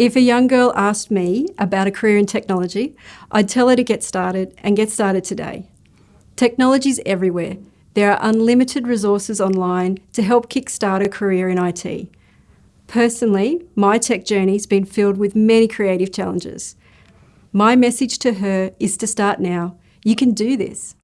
If a young girl asked me about a career in technology, I'd tell her to get started and get started today. Technology's everywhere. There are unlimited resources online to help kickstart a career in IT. Personally, my tech journey's been filled with many creative challenges. My message to her is to start now. You can do this.